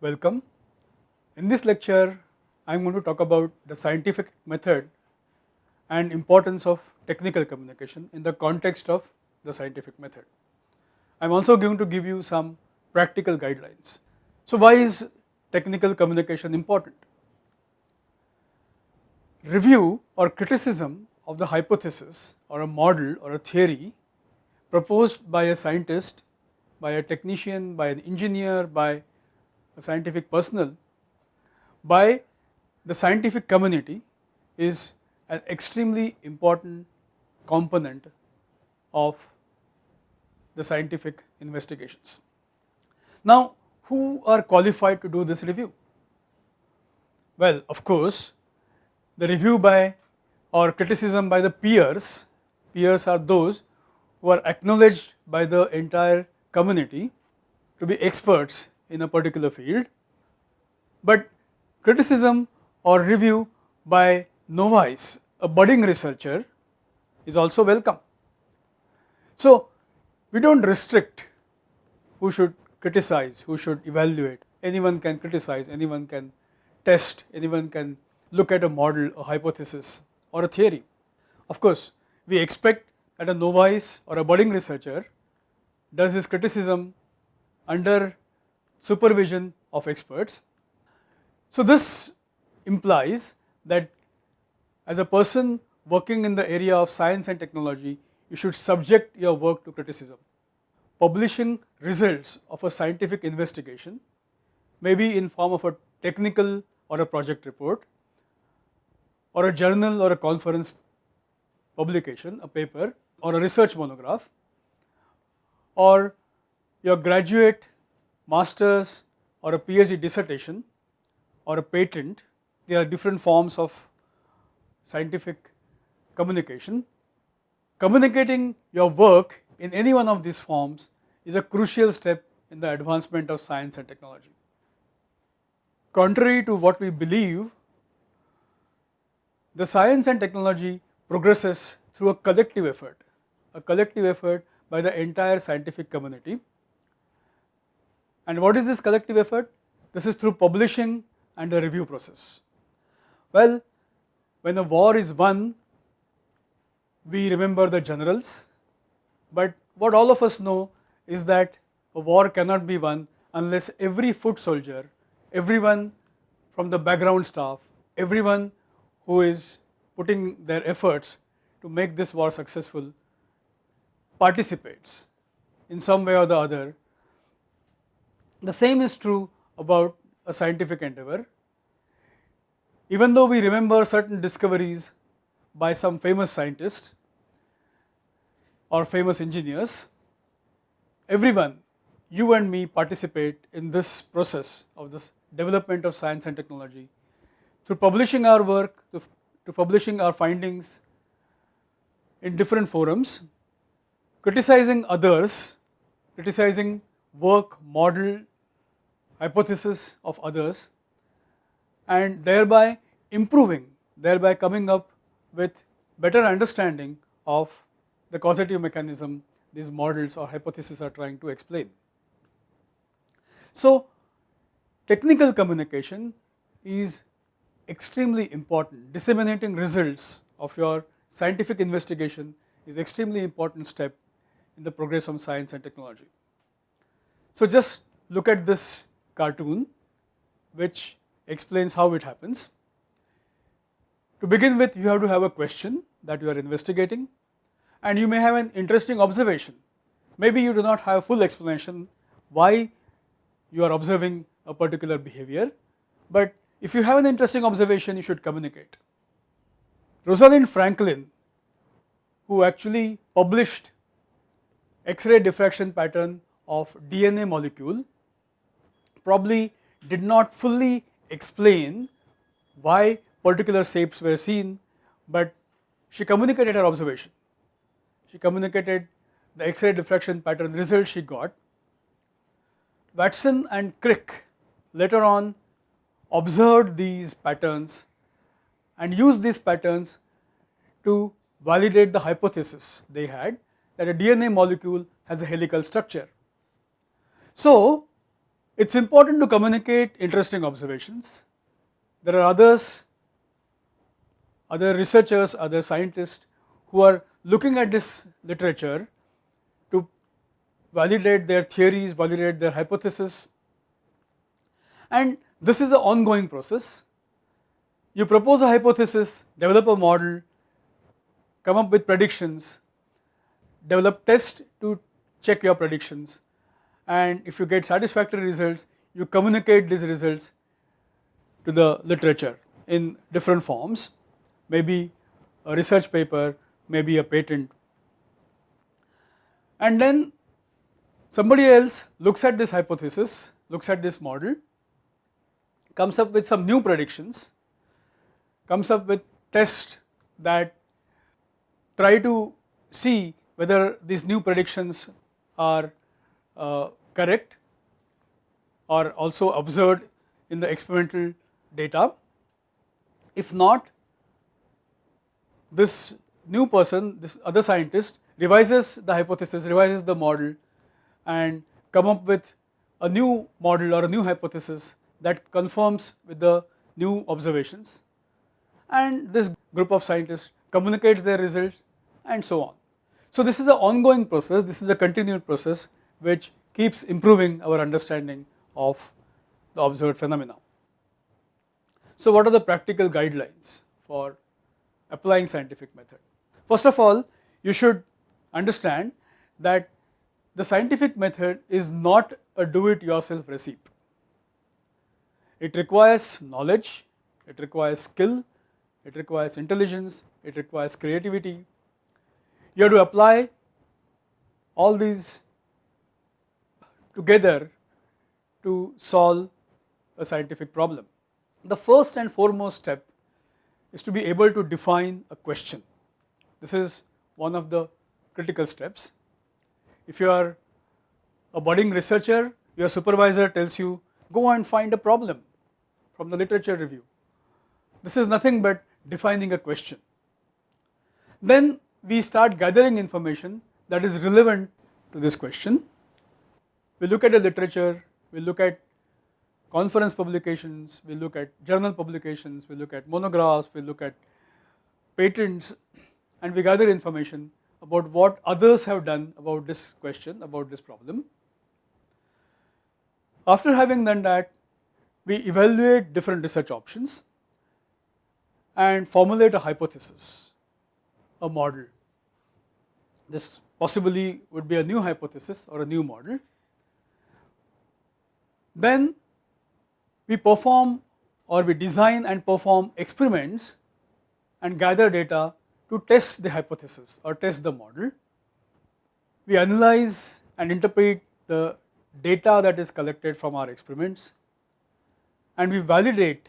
Welcome. In this lecture, I am going to talk about the scientific method and importance of technical communication in the context of the scientific method. I am also going to give you some practical guidelines. So, why is technical communication important? Review or criticism of the hypothesis or a model or a theory proposed by a scientist, by a technician, by an engineer, by scientific personnel, by the scientific community is an extremely important component of the scientific investigations. Now, who are qualified to do this review? Well, of course, the review by or criticism by the peers, peers are those who are acknowledged by the entire community to be experts in a particular field, but criticism or review by novice, a budding researcher is also welcome. So, we do not restrict who should criticize, who should evaluate, anyone can criticize, anyone can test, anyone can look at a model, a hypothesis or a theory. Of course, we expect that a novice or a budding researcher does his criticism under supervision of experts. So, this implies that as a person working in the area of science and technology, you should subject your work to criticism. Publishing results of a scientific investigation may be in form of a technical or a project report or a journal or a conference publication, a paper or a research monograph or your graduate master's or a PhD dissertation or a patent, there are different forms of scientific communication. Communicating your work in any one of these forms is a crucial step in the advancement of science and technology. Contrary to what we believe, the science and technology progresses through a collective effort, a collective effort by the entire scientific community. And what is this collective effort? This is through publishing and the review process. Well, when a war is won, we remember the generals, but what all of us know is that a war cannot be won unless every foot soldier, everyone from the background staff, everyone who is putting their efforts to make this war successful participates in some way or the other. The same is true about a scientific endeavor. Even though we remember certain discoveries by some famous scientists or famous engineers, everyone, you and me participate in this process of this development of science and technology through publishing our work, to, to publishing our findings in different forums, criticizing others, criticizing work, model, hypothesis of others and thereby improving, thereby coming up with better understanding of the causative mechanism these models or hypotheses are trying to explain. So, technical communication is extremely important, disseminating results of your scientific investigation is extremely important step in the progress of science and technology. So, just look at this cartoon which explains how it happens. To begin with you have to have a question that you are investigating and you may have an interesting observation. Maybe you do not have a full explanation why you are observing a particular behavior, but if you have an interesting observation you should communicate. Rosalind Franklin who actually published X-ray diffraction pattern of DNA molecule probably did not fully explain why particular shapes were seen, but she communicated her observation. She communicated the X-ray diffraction pattern result she got. Watson and Crick later on observed these patterns and used these patterns to validate the hypothesis they had that a DNA molecule has a helical structure. So, It is important to communicate interesting observations. There are others, other researchers, other scientists who are looking at this literature to validate their theories, validate their hypothesis and this is an ongoing process. You propose a hypothesis, develop a model, come up with predictions, develop tests to check your predictions and if you get satisfactory results, you communicate these results to the literature in different forms, maybe a research paper, maybe a patent. And then somebody else looks at this hypothesis, looks at this model, comes up with some new predictions, comes up with tests that try to see whether these new predictions are uh, correct or also observed in the experimental data. If not, this new person, this other scientist revises the hypothesis, revises the model and come up with a new model or a new hypothesis that confirms with the new observations and this group of scientists communicates their results and so on. So this is an ongoing process, this is a continued process which keeps improving our understanding of the observed phenomena. So what are the practical guidelines for applying scientific method? First of all, you should understand that the scientific method is not a do it yourself recipe. It requires knowledge, it requires skill, it requires intelligence, it requires creativity. You have to apply all these together to solve a scientific problem. The first and foremost step is to be able to define a question. This is one of the critical steps. If you are a budding researcher, your supervisor tells you go and find a problem from the literature review. This is nothing but defining a question. Then we start gathering information that is relevant to this question. We look at the literature, we look at conference publications, we look at journal publications, we look at monographs, we look at patents and we gather information about what others have done about this question, about this problem. After having done that, we evaluate different research options and formulate a hypothesis, a model. This possibly would be a new hypothesis or a new model. Then we perform or we design and perform experiments and gather data to test the hypothesis or test the model. We analyze and interpret the data that is collected from our experiments and we validate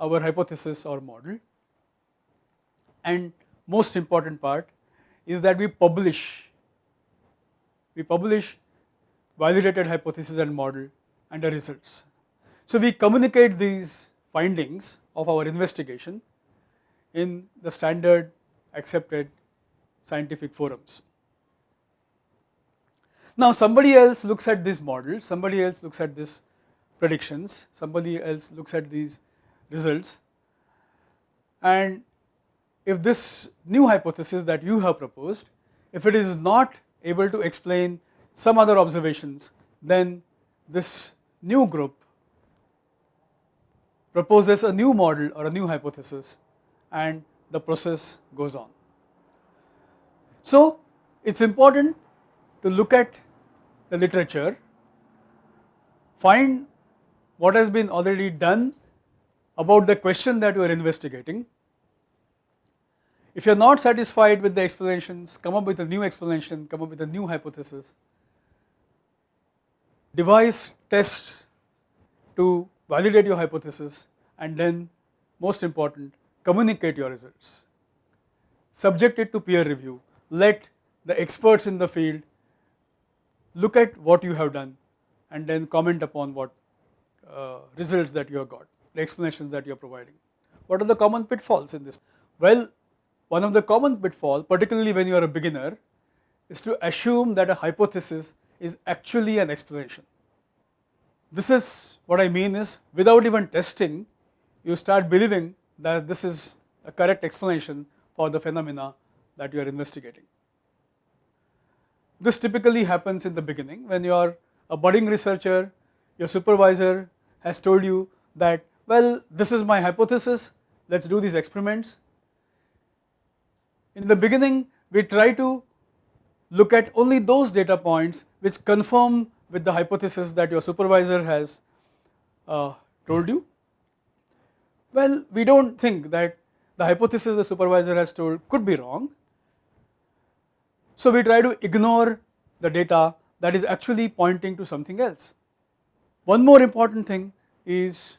our hypothesis or model and most important part is that we publish, we publish validated hypothesis and model and the results. So we communicate these findings of our investigation in the standard accepted scientific forums. Now somebody else looks at this model, somebody else looks at this predictions, somebody else looks at these results and if this new hypothesis that you have proposed, if it is not able to explain some other observations, then this new group proposes a new model or a new hypothesis and the process goes on. So, it is important to look at the literature, find what has been already done about the question that you are investigating. If you are not satisfied with the explanations, come up with a new explanation, come up with a new hypothesis. Devise tests to validate your hypothesis and then most important communicate your results. Subject it to peer review, let the experts in the field look at what you have done and then comment upon what uh, results that you have got, the explanations that you are providing. What are the common pitfalls in this? Well, one of the common pitfall, particularly when you are a beginner, is to assume that a hypothesis is actually an explanation. this is what I mean is without even testing you start believing that this is a correct explanation for the phenomena that you are investigating. This typically happens in the beginning when you are a budding researcher, your supervisor has told you that well this is my hypothesis, let us do these experiments. In the beginning we try to look at only those data points which confirm with the hypothesis that your supervisor has uh, told you. Well, we do not think that the hypothesis the supervisor has told could be wrong. So, we try to ignore the data that is actually pointing to something else. One more important thing is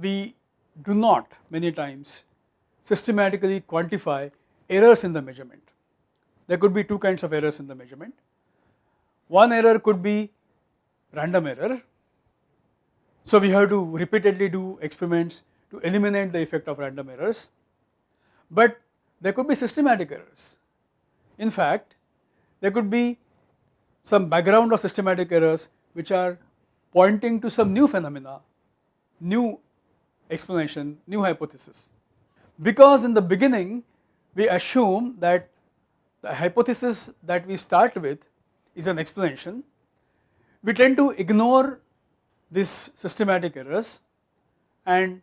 we do not many times systematically quantify errors in the measurement. There could be two kinds of errors in the measurement. One error could be random error. So, we have to repeatedly do experiments to eliminate the effect of random errors, but there could be systematic errors. In fact, there could be some background of systematic errors which are pointing to some new phenomena, new explanation, new hypothesis. Because in the beginning we assume that the hypothesis that we start with is an explanation, we tend to ignore these systematic errors and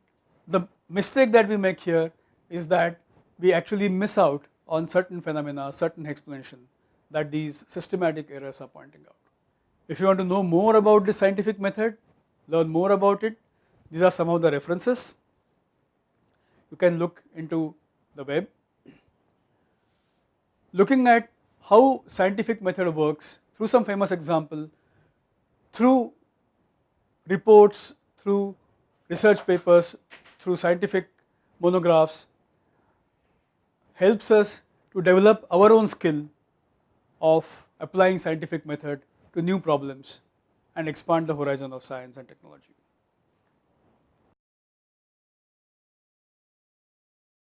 the mistake that we make here is that we actually miss out on certain phenomena, certain explanation that these systematic errors are pointing out. If you want to know more about this scientific method, learn more about it, these are some of the references. You can look into the web. Looking at how scientific method works through some famous example, through reports, through research papers, through scientific monographs helps us to develop our own skill of applying scientific method to new problems and expand the horizon of science and technology.